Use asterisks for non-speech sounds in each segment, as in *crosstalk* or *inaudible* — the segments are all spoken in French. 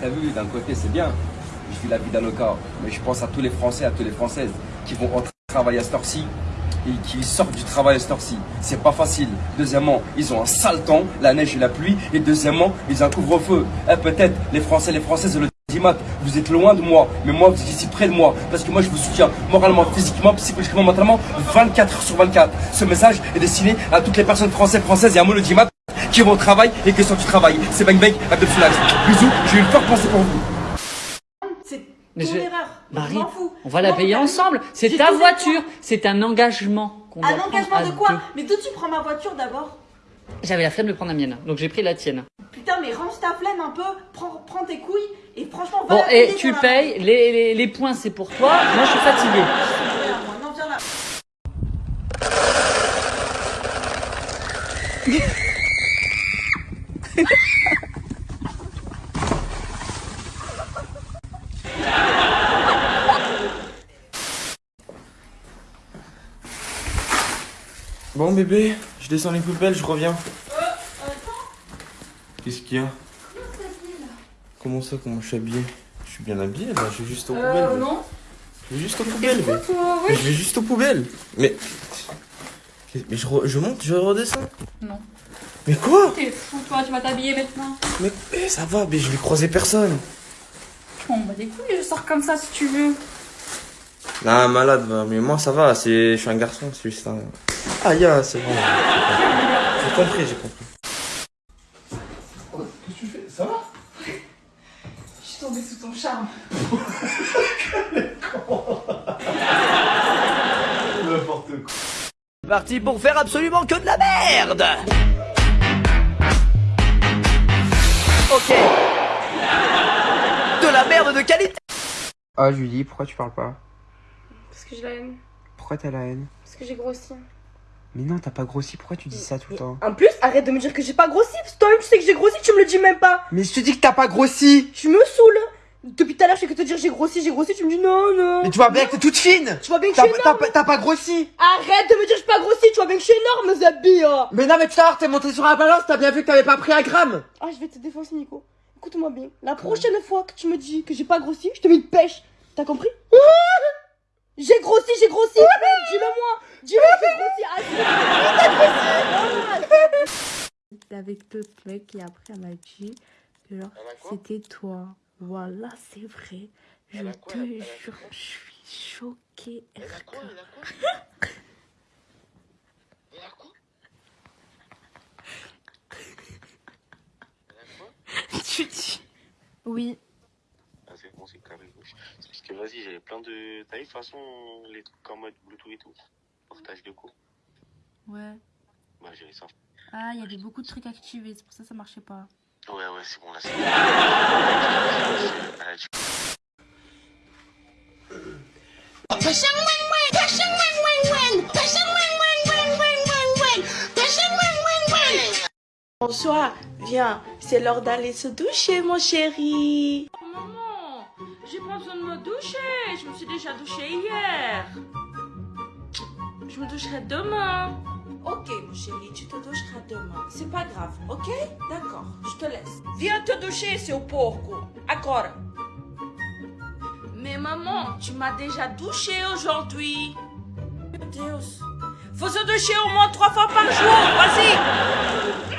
t'as vu, d'un côté, c'est bien. Je vis la vie d'Anoka. Mais je pense à tous les Français, à toutes les Françaises qui vont entrer travailler à cette heure-ci et qui sortent du travail à cette heure-ci. C'est pas facile. Deuxièmement, ils ont un sale temps, la neige et la pluie. Et deuxièmement, ils ont un couvre-feu. Eh, peut-être, les Français, les Françaises, le dimat, vous êtes loin de moi, mais moi, vous êtes ici près de moi. Parce que moi, je vous soutiens moralement, physiquement, psychologiquement, mentalement, 24 heures sur 24. Ce message est destiné à toutes les personnes françaises, françaises et à moi, le dimat, qui vont au travail et qui sont du travail. C'est Bang Bang, Abdel. Bisous, j'ai eu une forte pensée pour vous. C'est Mais ton je- erreur. Marie, je m'en fous. on va la payer ensemble. C'est ta voiture. C'est un engagement qu'on doit Un engagement de quoi deux. Mais d'où tu prends ma voiture d'abord J'avais la flemme de prendre la mienne, donc j'ai pris la tienne. Putain, mais range ta flemme un peu, prends, prends tes couilles et franchement, va Bon, la et tu payes, les, les, les points c'est pour toi. Moi je suis fatiguée. argent. Viens là, moi. Non, viens là. Bon bébé, je descends les poubelles, je reviens. Qu'est-ce qu'il y a? Comment ça, comment je suis habillé? Je suis bien habillé là, je vais juste aux poubelles. Euh, mais- non. Je vais juste aux poubelles. mais- Toi, Mais je vais juste aux poubelles. Mais. Mais je, re- je monte, je redescends. Non. Mais quoi? T'es fou, toi, tu vas t'habiller maintenant. Mais ça va, mais je vais croiser personne. M'en bats les couilles, je sors comme ça si tu veux. Non, malade, mais moi ça va, je suis un garçon, c'est juste un. Ah, ya, c'est bon. J'ai compris, j'ai compris. Qu'est-ce que tu fais? Ça va? Je suis tombée sous ton charme. N'importe quoi. Parti pour faire absolument que de la merde Ok. De la merde de qualité Ah Julie, pourquoi tu parles pas? Parce que j'ai la haine. Pourquoi t'as la haine? Parce que j'ai grossi. Mais non, t'as pas grossi, pourquoi tu dis ça tout le temps En plus, arrête de me dire que j'ai pas grossi. Parce que toi-même, tu sais que j'ai grossi, tu me le dis même pas. Mais je te dis que t'as pas grossi Je me saoule. Depuis tout à l'heure, je fais que te dire j'ai grossi, j'ai grossi. Tu me dis non, non. Mais tu vois bien que t'es toute fine Tu vois bien que je suis t'as énorme. pas- t'as pas grossi Arrête de me dire que je suis pas grossi. Tu vois bien que je suis énorme, Zabi. hein. Mais non mais tout à l'heure t'es monté sur la balance, t'as bien vu que t'avais pas pris un gramme Ah, je vais te défoncer, Nico. Écoute-moi bien. La prochaine fois que tu me dis que j'ai pas grossi, je te mets une pêche. T'as compris? J'ai grossi, j'ai grossi. Dis-le moi. Ah, J'étais avec d'autres mecs et après elle m'a dit que genre c'était toi. Voilà, c'est vrai. Je te jure, je suis choquée. RK. Tu dis Oui. Ah, c'est bon, c'est carré gauche. Parce que vas-y, j'avais plein de. T'as vu, de toute façon, les trucs en mode Bluetooth et tout. De. Ouais. Bah, j'ai ça. Ah, il y avait beaucoup de trucs activés, c'est pour ça que ça marchait pas. Ouais, ouais, c'est bon, là, c'est. Bonsoir, viens, c'est l'heure d'aller se doucher, mon chéri. Maman, j'ai pas besoin de me doucher. Je me suis déjà douchée hier. Je me doucherai demain. Ok, mon chéri, tu te doucheras demain. C'est pas grave, ok? D'accord, je te laisse. Viens te doucher, seu porco. Agora. Mais maman, tu m'as déjà douché aujourd'hui. Meu Deus. Faut se doucher au moins trois fois par jour. Vas-y.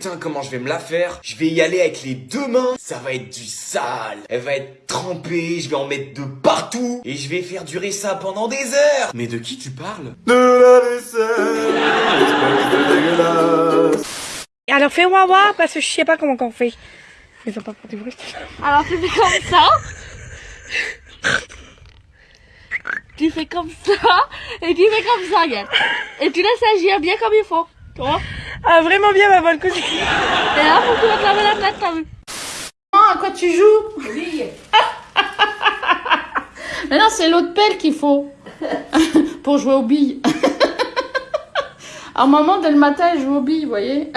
Putain, comment je vais me la faire? Je vais y aller avec les deux mains. Ça va être du sale. Elle va être trempée, je vais en mettre de partout. Et je vais faire durer ça pendant des heures. Mais de qui tu parles? De la vaisselle. alors fais-moi voir parce que je sais pas comment on fait. Mais ça pas pour du bruit. Alors tu fais comme ça. tu fais comme ça et tu fais comme ça. Et tu laisses agir bien comme il faut. Tu vois? Ah vraiment bien ma bonne cousine. Et là, faut que tu la tête, t'as vu à quoi tu joues? *laughs* Mais non, c'est l'autre pelle qu'il faut. *laughs* Pour jouer aux billes. *laughs* Alors maman, dès le matin, elle joue aux billes, vous voyez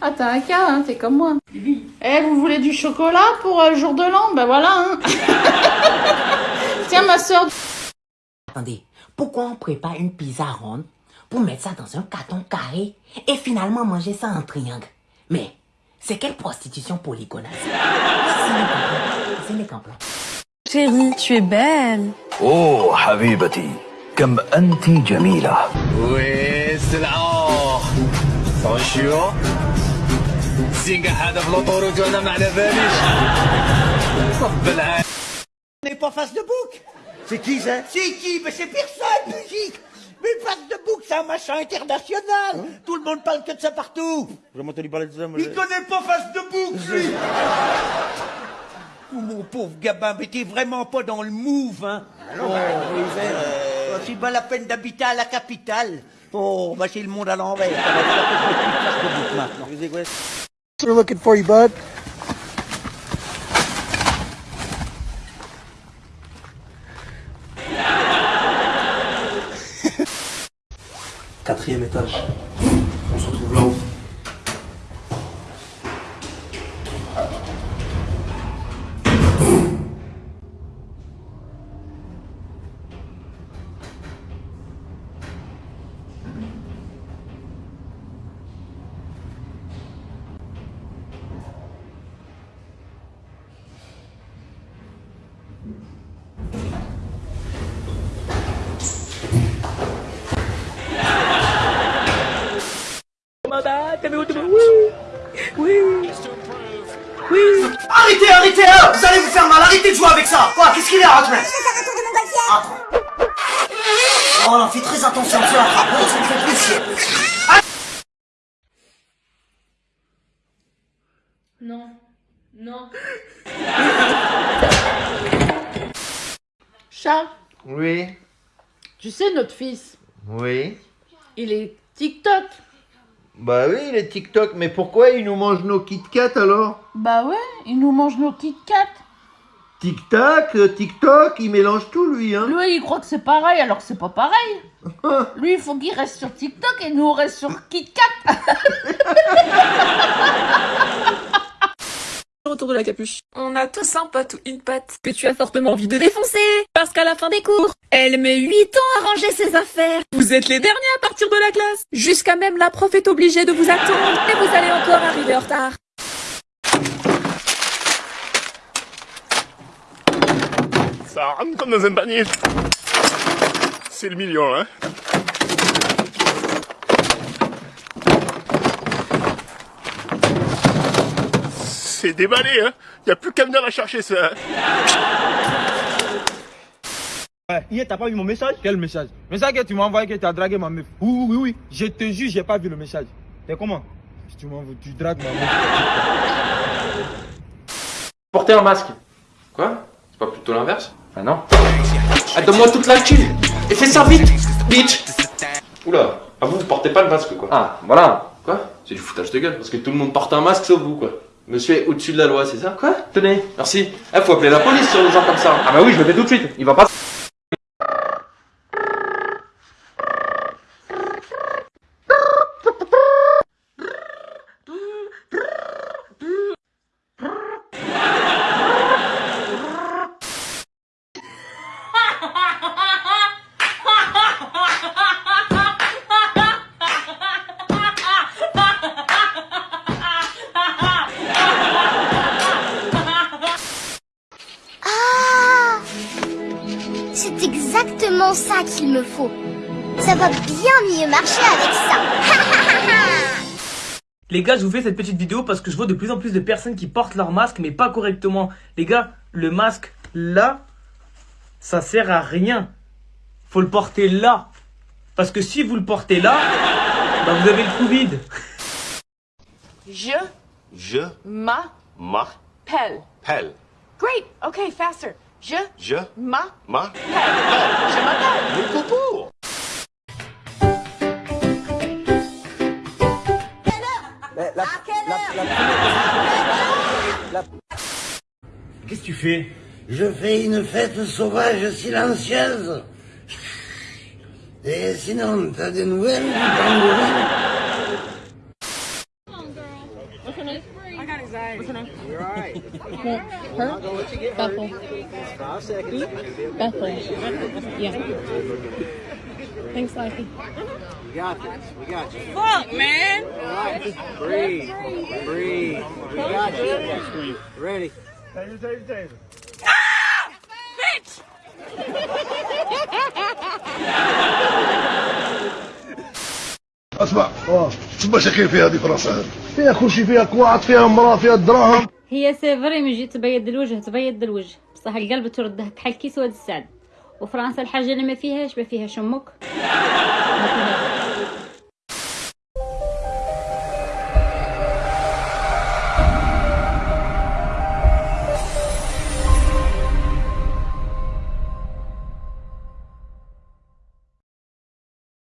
Ah, t'as un cas, hein, t'es comme moi. Eh, vous voulez du chocolat pour euh, le jour de l'an? Ben voilà, hein. Tiens, ma soeur. Attendez, pourquoi on prépare une pizza ronde pour mettre ça dans un carton carré et finalement manger ça en triangle. Mais c'est quelle prostitution polygonale C'est les. Chérie, tu es belle. Oh, habibati, comme anti Jamila. Oui, c'est là. Bonjour. On n'est pas face de bouc C'est qui ça? C'est qui? Mais C'est personne, musique mais face de bouc, c'est un machin international. Tout le monde parle que de ça partout. J'ai entendu parler de ça, moi. Il connaît pas face de bouc, lui. *laughs* Oh, Mon pauvre gamin, mais t'es vraiment pas dans le move, hein. Non, bah, mais, euh, C'est pas la peine d'habiter à la capitale. Oh, bah c'est le monde à l'envers. *laughs* We're looking for you, bud. Quatrième étage. Oui. Oui. Arrêtez, arrêtez, hein. Vous allez vous faire mal, arrêtez de jouer avec ça. Quoi, qu'est-ce qu'il est, Hotman Oh, on en fait très attention, tu attrape, ça me fait plus chier. Non. Non. Chat, Oui, tu sais, notre fils, oui. il est TikTok. Bah oui, les TikTok, mais pourquoi ils nous mangent nos Kit Kat alors Bah ouais, il nous mange nos Kit Kat. Tic-tac, euh, TikTok, il mélange tout lui, hein Lui, il croit que c'est pareil alors que c'est pas pareil. *laughs* Lui, il faut qu'il reste sur TikTok et nous, on reste sur Kit *laughs* De la capuche. On a tous un pote ou une pote que tu as fortement envie de défoncer. Parce qu'à la fin des cours, elle met 8 ans à ranger ses affaires. Vous êtes les derniers à partir de la classe. Jusqu'à même la prof est obligée de vous attendre. Et vous allez encore arriver en retard. Ça rentre comme dans un panier. C'est le million, hein. C'est déballé, hein. Y a plus qu'à venir la chercher, ça. Ouais, hier, t'as pas vu mon message Quel message? Message que tu m'as envoyé que tu as dragué ma meuf. Oui, oui, oui. Je te jure, j'ai pas vu le message. T'es comment? Si tu m'envoies, tu dragues ma meuf. Porter un masque. Quoi? C'est pas plutôt l'inverse? Ah non. Ah, donne-moi toute la thune Et fais ça vite, bitch Oula, ah vous, vous portez pas le masque, quoi. Ah, voilà. Quoi? C'est du foutage de gueule, parce que tout le monde porte un masque sauf vous, quoi. Monsieur est au-dessus de la loi, c'est ça Quoi? Tenez. Merci. Eh, faut appeler la police sur des gens comme ça. Ah bah oui, je le fais tout de suite. Il va pas... va bien mieux marcher avec ça. *laughs* Les gars, je vous fais cette petite vidéo parce que je vois de plus en plus de personnes qui portent leur masque mais pas correctement. Les gars, le masque là, ça sert à rien. Faut le porter là. Parce que si vous le portez là, bah vous avez le Covid. Je Je m'appelle. m'appelle. Great. Okay, faster. Je Je m'appelle. m'appelle. Je m'appelle. Coco Qu'est-ce que tu fais? Je fais une fête sauvage silencieuse. Et sinon, t'as des nouvelles du What's her name? Her? Bethel. Bethel. Yeah. Thanks, Lucky. We got this. We got you. Fuck, man. All right. Breathe. Breathe. We got you. Ready. Taser, taser, taser. Bitch! اسمع شو مشاكل فيها هذه فرنسا فيها كل شيء فيها كواعد فيها امراه فيها دراهم هي سيفري من جي تبيض الوجه تبيض الوجه بصح القلب ترده كحل كيس واد السعد وفرنسا الحاجة اللي ما فيهاش ما فيهاش أمك ما *laughs* فيهاش.